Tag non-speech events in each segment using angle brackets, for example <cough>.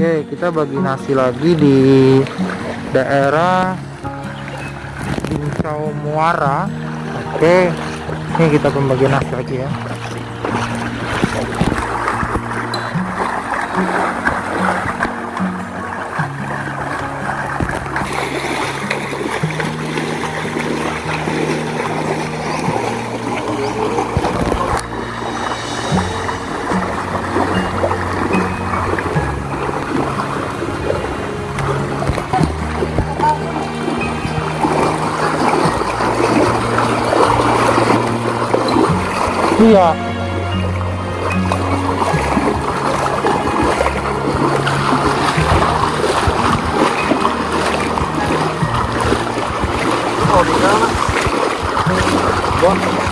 Oke, kita bagi nasi lagi di daerah Bincau Muara. Oke, ini kita pembagi nasi lagi ya. One.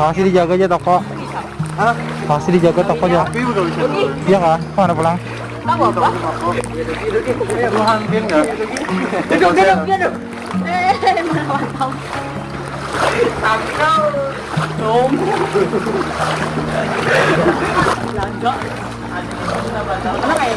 Masih dijaga aja toko. Hah? Masih dijaga toko aja. Tapi udah bisa. Iya kah? Mana pulang? Tahu apa? Lu hampir enggak? Duduk, duduk, duduk. Eh, mana mantap. Tangkal. Dom. Belanja. Mana kayak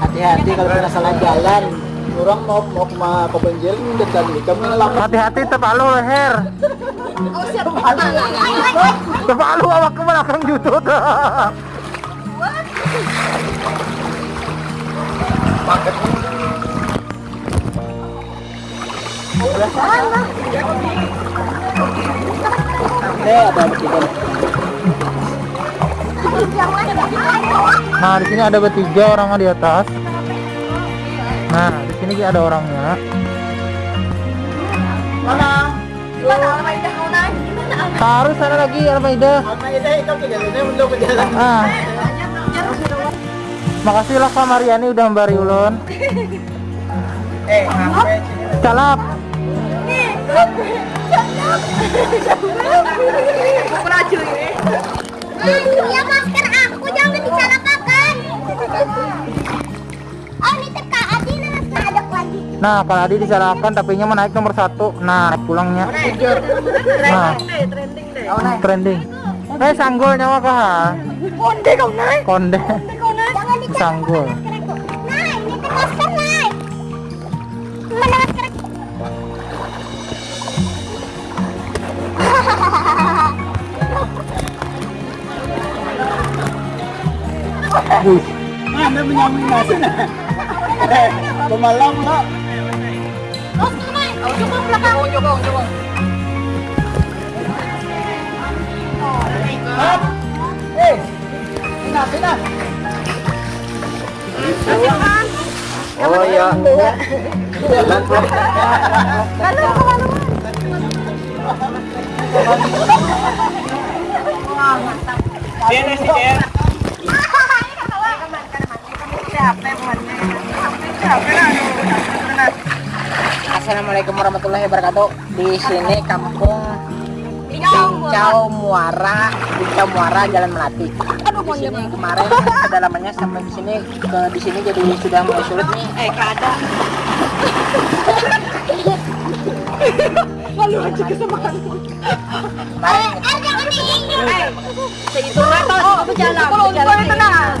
Hati-hati kalau kita salah jalan. Orang mau mau ke ke Banjir udah tadi. Kamu ngelap. Hati-hati terpalu leher. Oh. Terpalu awak ke belakang jutut. Eh, ada bertiga. Nah, di sini ada bertiga orangnya di atas. Nah, di sini ada orangnya. Mana? Almaida? Harus sana lagi Almaida. Apa itu itu ke jalannya belum ke jalan. Ah, makasih lah Kak Mariani udah memberi ulun. Eh, sampai Calap. Pelaju ini. Ya masker aku jangan disalahkan. Oh ini teka Adi nah ada lagi. Nah, kalau Adi disalahkan tapi nya mau naik nomor satu. Nah, naik pulangnya. Nah, Trending deh, trending deh. trending. Eh, sanggul nyawa kah? Konde kau naik. Konde. Kau naik. Sanggul. Mana menyambung nasi nah? Eh, pemalang lah. Oh tuh naik. Oh, coba belakang. Oh, coba, coba. Hap. Eh, sina, sina. Jangan. Oh iya. Jalan, Bro. Kalau kau Assalamualaikum warahmatullahi wabarakatuh. Di sini kampung Pincau Muara, Pincau Muara Jalan Melati. Di sini kemarin kedalamannya sampai di sini ke di sini jadi sudah mulai sulit nih. Eh, ada. <laughs> Lalu aja kesempatan. Kemarin Eh, jangan diinjek. segitu meter oh, berjalan. Kalau jalan tenang.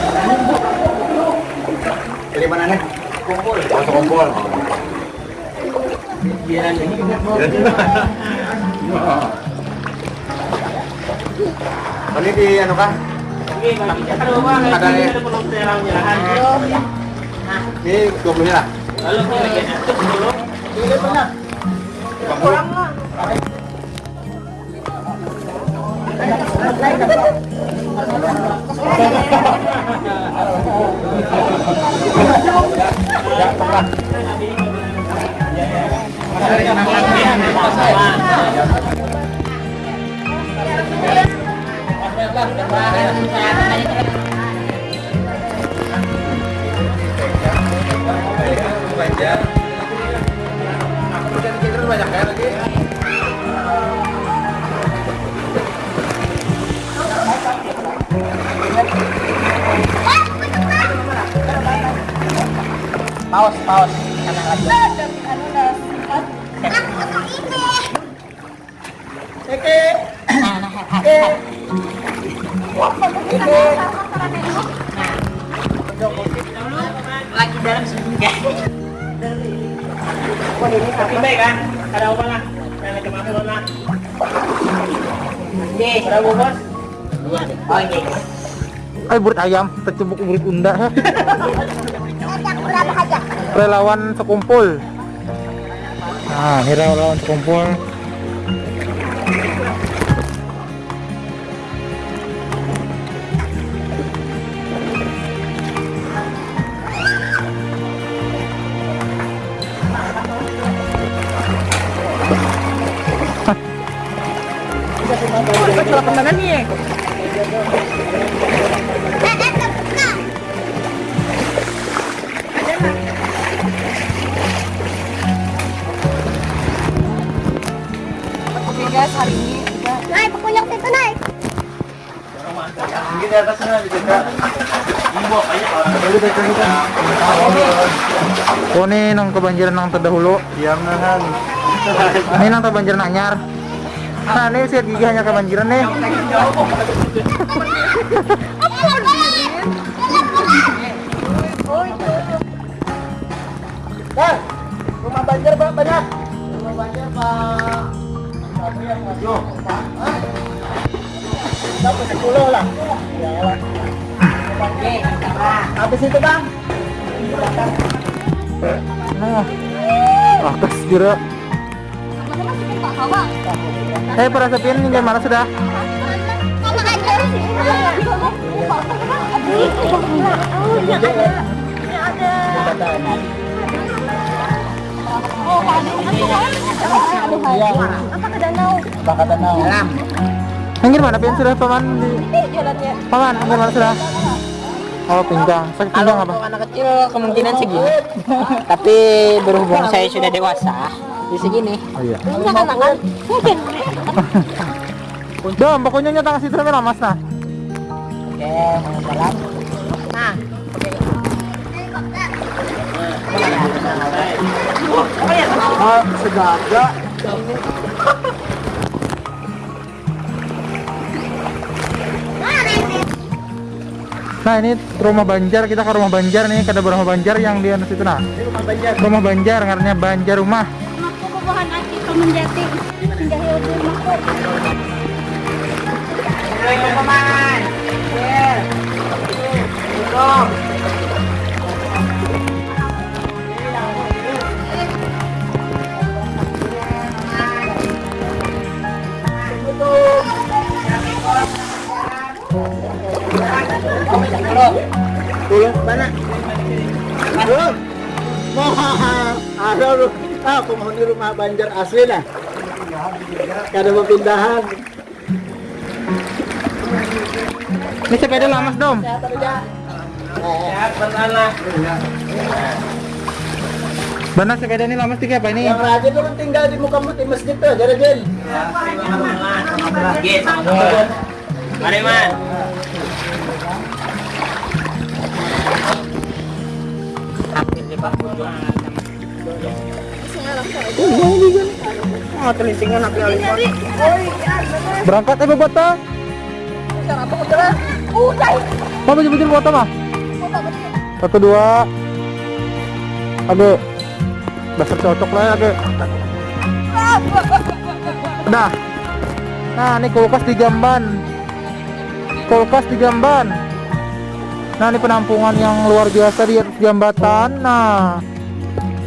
Dari mana nih? Kumpul. Masuk kumpul. Ini di anu kah? Ada nih. Ini 20 nya lah. nggak pernah. Banyak ya Paus, paus. Kanan lagi. Lagi dalam sebulan. Tapi baik kan? Ada apa lah? Yang bos? Oh, iya. Ay, burit ayam, tercebuk burit unda. <laughs> Relawan sekumpul. Nah, ini relawan sekumpul. Terbuka. Guys, hari ini kita Naik, pokoknya situ naik. Mungkin di atasnya bisa kak. Oh, ini nang kebanjiran nang terdahulu. Diam nahan. Ini nang kebanjiran anyar. Nah, ini siat gigi hanya kebanjiran nih. Bang, rumah banjir Pak, banyak. Rumah banjir Pak. 10 lah. Habis itu bang. Nah, jura. Eh, para sepian ini mana sudah? Iya. Apa ke danau? Bakat danau. dalam. Yang mana pian sudah paman di jalannya. paman? Yang mana sudah? Oh, pinggang. Sakit Kalau pinggang apa? untuk anak kecil kemungkinan segini. Tapi berhubung saya sudah dewasa, di segini. Oh iya. Kan Mungkin. Dom, pokoknya nyata kasih terus mas nah. Oke, mau jalan. Nah, Oh, sejaga. Nah ini rumah Banjar kita ke rumah Banjar nih ada rumah Banjar yang di atas itu nah rumah banjir. rumah Banjar karena Banjar rumah. Yeah. Mana? Aduh. Ah, kumuha ni rumah Banjar asli na. Kada mapindahan. Ini sepeda lamas dom. Sehat. Benar sepeda ini lamas tiga apa ini? Yang rajin tuh tinggal di muka di masjid tuh, jadi. Yes, sama Mari, Man. Berangkat eh bota. Mau baju baju bota mah? Satu dua. Age. Dasar cocok lah ya. Udah. Nah, ini kulkas di Jamban. Kulkas di Jamban. Nah, ini penampungan yang luar biasa di atas jambatan. Nah,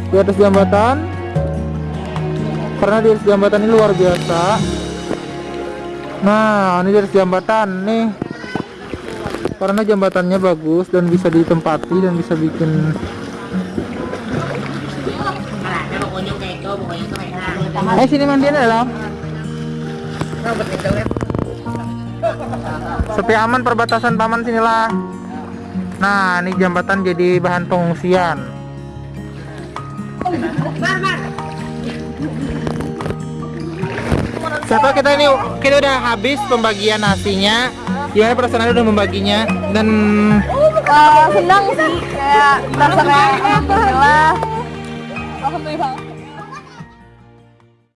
di atas jambatan. Karena di atas jambatan ini luar biasa. Nah, ini dari jembatan nih. Karena jembatannya bagus dan bisa ditempati dan bisa bikin Eh sini mandiin dalam. Sepi aman perbatasan paman sinilah. Nah, ini jembatan jadi bahan pengungsian. Siapa kita ini kita udah habis pembagian nasinya. Gimana perasaan udah membaginya dan senang sih kayak terserah alhamdulillah alhamdulillah